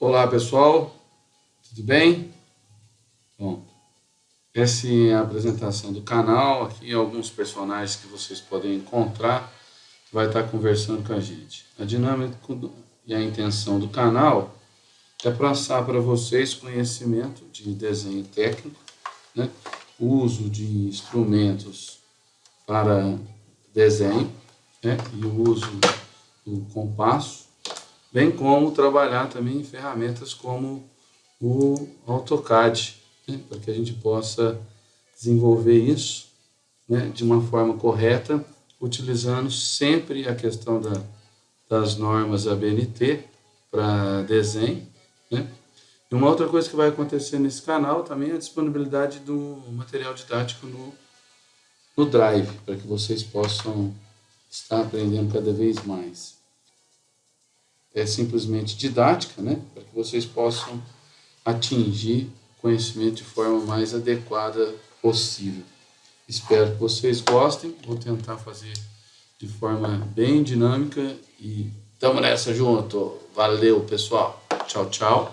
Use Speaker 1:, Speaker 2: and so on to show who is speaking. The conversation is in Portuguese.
Speaker 1: Olá pessoal, tudo bem? Bom, essa é a apresentação do canal, aqui alguns personagens que vocês podem encontrar, que vai estar conversando com a gente. A dinâmica e a intenção do canal é passar para vocês conhecimento de desenho técnico, né? uso de instrumentos para desenho né? e o uso do compasso, bem como trabalhar também em ferramentas como o AutoCAD, né, para que a gente possa desenvolver isso né, de uma forma correta, utilizando sempre a questão da, das normas ABNT para desenho. Né. E uma outra coisa que vai acontecer nesse canal também é a disponibilidade do material didático no, no Drive, para que vocês possam estar aprendendo cada vez mais é simplesmente didática, né? para que vocês possam atingir conhecimento de forma mais adequada possível. Espero que vocês gostem, vou tentar fazer de forma bem dinâmica e tamo nessa junto. Valeu, pessoal. Tchau, tchau.